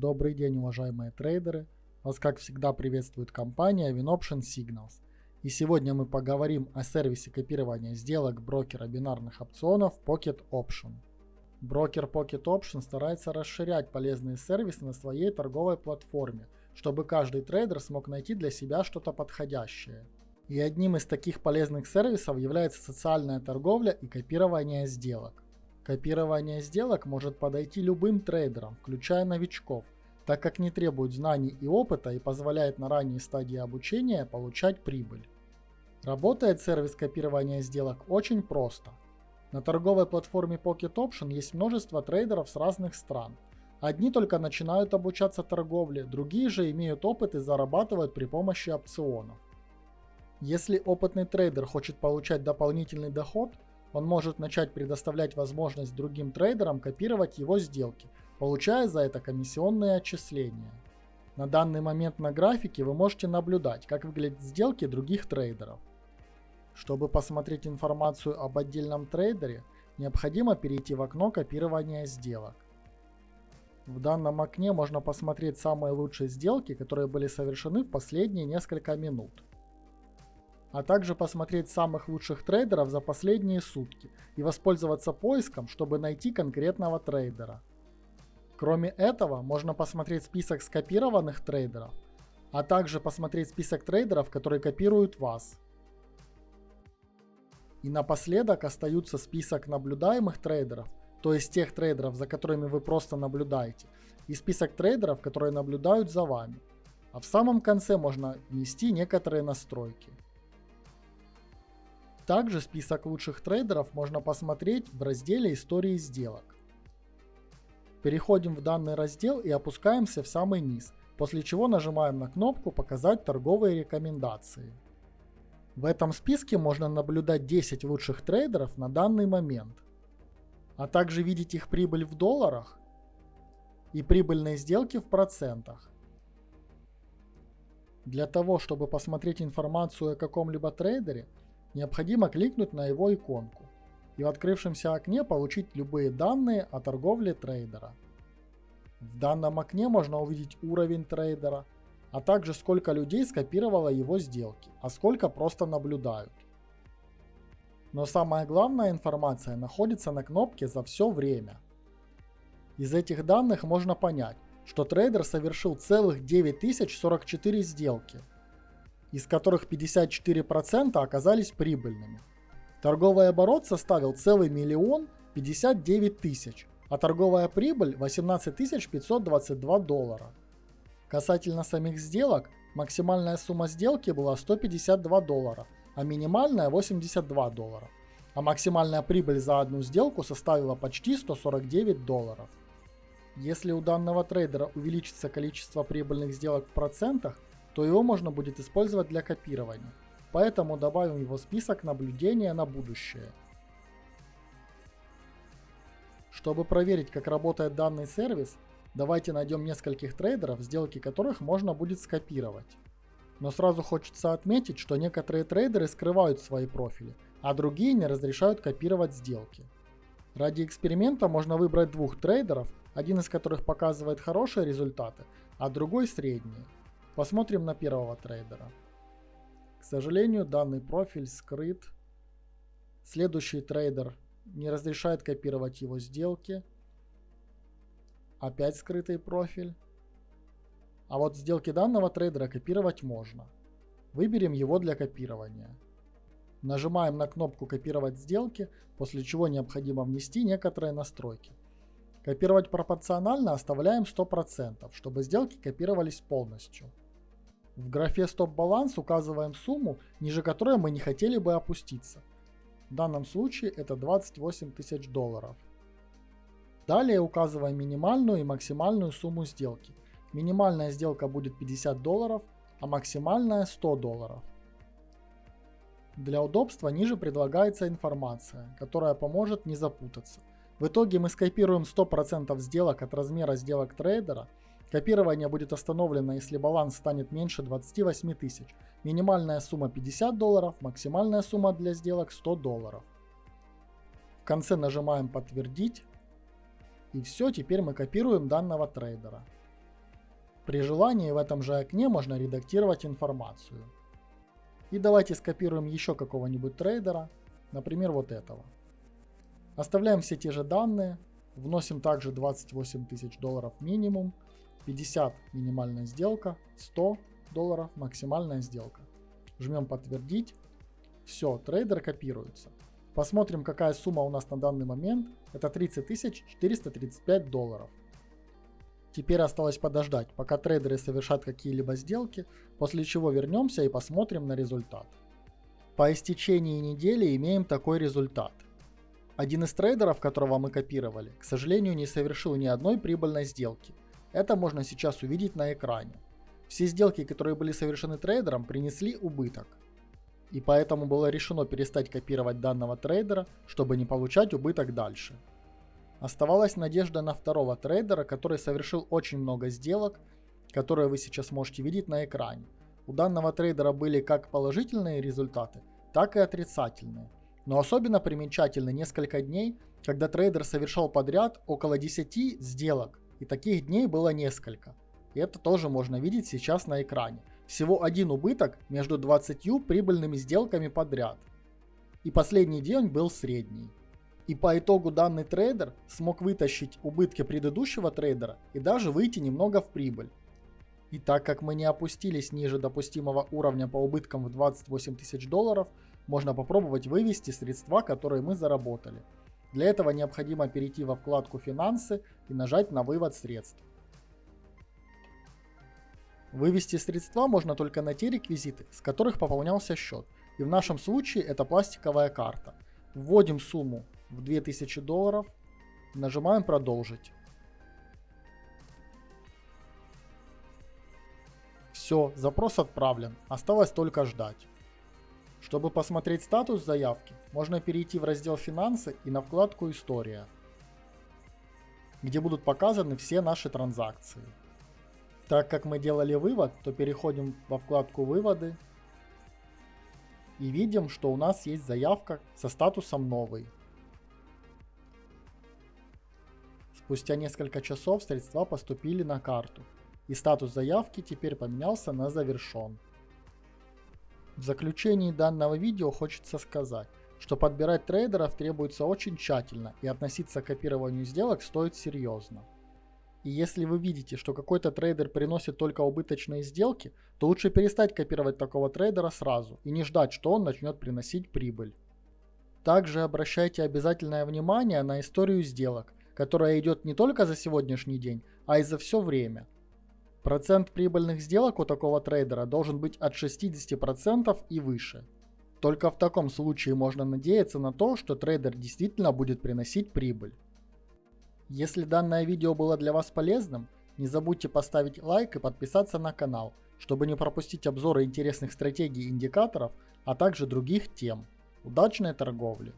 Добрый день, уважаемые трейдеры! Вас, как всегда, приветствует компания WinOption Signals. И сегодня мы поговорим о сервисе копирования сделок брокера бинарных опционов Pocket Option. Брокер Pocket Option старается расширять полезные сервисы на своей торговой платформе, чтобы каждый трейдер смог найти для себя что-то подходящее. И одним из таких полезных сервисов является социальная торговля и копирование сделок. Копирование сделок может подойти любым трейдерам, включая новичков, так как не требует знаний и опыта и позволяет на ранней стадии обучения получать прибыль. Работает сервис копирования сделок очень просто. На торговой платформе Pocket Option есть множество трейдеров с разных стран. Одни только начинают обучаться торговле, другие же имеют опыт и зарабатывают при помощи опционов. Если опытный трейдер хочет получать дополнительный доход, он может начать предоставлять возможность другим трейдерам копировать его сделки, получая за это комиссионные отчисления. На данный момент на графике вы можете наблюдать, как выглядят сделки других трейдеров. Чтобы посмотреть информацию об отдельном трейдере, необходимо перейти в окно копирования сделок. В данном окне можно посмотреть самые лучшие сделки, которые были совершены в последние несколько минут. А также посмотреть самых лучших трейдеров за последние сутки и воспользоваться поиском, чтобы найти конкретного трейдера. Кроме этого, можно посмотреть список скопированных трейдеров, а также посмотреть список трейдеров, которые копируют вас. И напоследок остаются список наблюдаемых трейдеров, то есть тех трейдеров, за которыми вы просто наблюдаете, и список трейдеров, которые наблюдают за вами. А в самом конце можно внести некоторые настройки. Также список лучших трейдеров можно посмотреть в разделе истории сделок. Переходим в данный раздел и опускаемся в самый низ, после чего нажимаем на кнопку «Показать торговые рекомендации». В этом списке можно наблюдать 10 лучших трейдеров на данный момент, а также видеть их прибыль в долларах и прибыльные сделки в процентах. Для того, чтобы посмотреть информацию о каком-либо трейдере, необходимо кликнуть на его иконку и в открывшемся окне получить любые данные о торговле трейдера. В данном окне можно увидеть уровень трейдера, а также сколько людей скопировало его сделки, а сколько просто наблюдают. Но самая главная информация находится на кнопке «За все время». Из этих данных можно понять, что трейдер совершил целых 9044 сделки, из которых 54% оказались прибыльными. Торговый оборот составил целый миллион 59 тысяч, а торговая прибыль 18 522 доллара. Касательно самих сделок, максимальная сумма сделки была 152 доллара, а минимальная 82 доллара. А максимальная прибыль за одну сделку составила почти 149 долларов. Если у данного трейдера увеличится количество прибыльных сделок в процентах, то его можно будет использовать для копирования. Поэтому добавим его в список наблюдения на будущее. Чтобы проверить, как работает данный сервис, Давайте найдем нескольких трейдеров, сделки которых можно будет скопировать. Но сразу хочется отметить, что некоторые трейдеры скрывают свои профили, а другие не разрешают копировать сделки. Ради эксперимента можно выбрать двух трейдеров, один из которых показывает хорошие результаты, а другой средние. Посмотрим на первого трейдера. К сожалению, данный профиль скрыт. Следующий трейдер не разрешает копировать его сделки. Опять скрытый профиль. А вот сделки данного трейдера копировать можно. Выберем его для копирования. Нажимаем на кнопку «Копировать сделки», после чего необходимо внести некоторые настройки. Копировать пропорционально оставляем 100%, чтобы сделки копировались полностью. В графе «Стоп-баланс» указываем сумму, ниже которой мы не хотели бы опуститься. В данном случае это 28 тысяч долларов. Далее указываем минимальную и максимальную сумму сделки. Минимальная сделка будет 50 долларов, а максимальная 100 долларов. Для удобства ниже предлагается информация, которая поможет не запутаться. В итоге мы скопируем 100% сделок от размера сделок трейдера. Копирование будет остановлено, если баланс станет меньше 28 тысяч. Минимальная сумма 50 долларов, максимальная сумма для сделок 100 долларов. В конце нажимаем «Подтвердить». И все, теперь мы копируем данного трейдера. При желании в этом же окне можно редактировать информацию. И давайте скопируем еще какого-нибудь трейдера, например вот этого. Оставляем все те же данные, вносим также 28 тысяч долларов минимум, 50 минимальная сделка, 100 долларов максимальная сделка. Жмем подтвердить. Все, трейдер копируется. Посмотрим, какая сумма у нас на данный момент. Это 30 435 долларов. Теперь осталось подождать, пока трейдеры совершат какие-либо сделки, после чего вернемся и посмотрим на результат. По истечении недели имеем такой результат. Один из трейдеров, которого мы копировали, к сожалению не совершил ни одной прибыльной сделки. Это можно сейчас увидеть на экране. Все сделки, которые были совершены трейдером, принесли убыток. И поэтому было решено перестать копировать данного трейдера, чтобы не получать убыток дальше. Оставалась надежда на второго трейдера, который совершил очень много сделок, которые вы сейчас можете видеть на экране. У данного трейдера были как положительные результаты, так и отрицательные. Но особенно примечательны несколько дней, когда трейдер совершал подряд около 10 сделок, и таких дней было несколько. И это тоже можно видеть сейчас на экране. Всего один убыток между 20 прибыльными сделками подряд. И последний день был средний. И по итогу данный трейдер смог вытащить убытки предыдущего трейдера и даже выйти немного в прибыль. И так как мы не опустились ниже допустимого уровня по убыткам в 28 тысяч долларов, можно попробовать вывести средства, которые мы заработали. Для этого необходимо перейти во вкладку «Финансы» и нажать на «Вывод средств». Вывести средства можно только на те реквизиты, с которых пополнялся счет. И в нашем случае это пластиковая карта. Вводим сумму в 2000 долларов, нажимаем продолжить. Все, запрос отправлен, осталось только ждать. Чтобы посмотреть статус заявки, можно перейти в раздел «Финансы» и на вкладку «История», где будут показаны все наши транзакции. Так как мы делали вывод, то переходим во вкладку «Выводы» и видим, что у нас есть заявка со статусом «Новый». Спустя несколько часов средства поступили на карту, и статус заявки теперь поменялся на «Завершен». В заключении данного видео хочется сказать, что подбирать трейдеров требуется очень тщательно и относиться к копированию сделок стоит серьезно. И если вы видите, что какой-то трейдер приносит только убыточные сделки, то лучше перестать копировать такого трейдера сразу и не ждать, что он начнет приносить прибыль. Также обращайте обязательное внимание на историю сделок, которая идет не только за сегодняшний день, а и за все время. Процент прибыльных сделок у такого трейдера должен быть от 60% и выше. Только в таком случае можно надеяться на то, что трейдер действительно будет приносить прибыль. Если данное видео было для вас полезным, не забудьте поставить лайк и подписаться на канал, чтобы не пропустить обзоры интересных стратегий и индикаторов, а также других тем. Удачной торговли!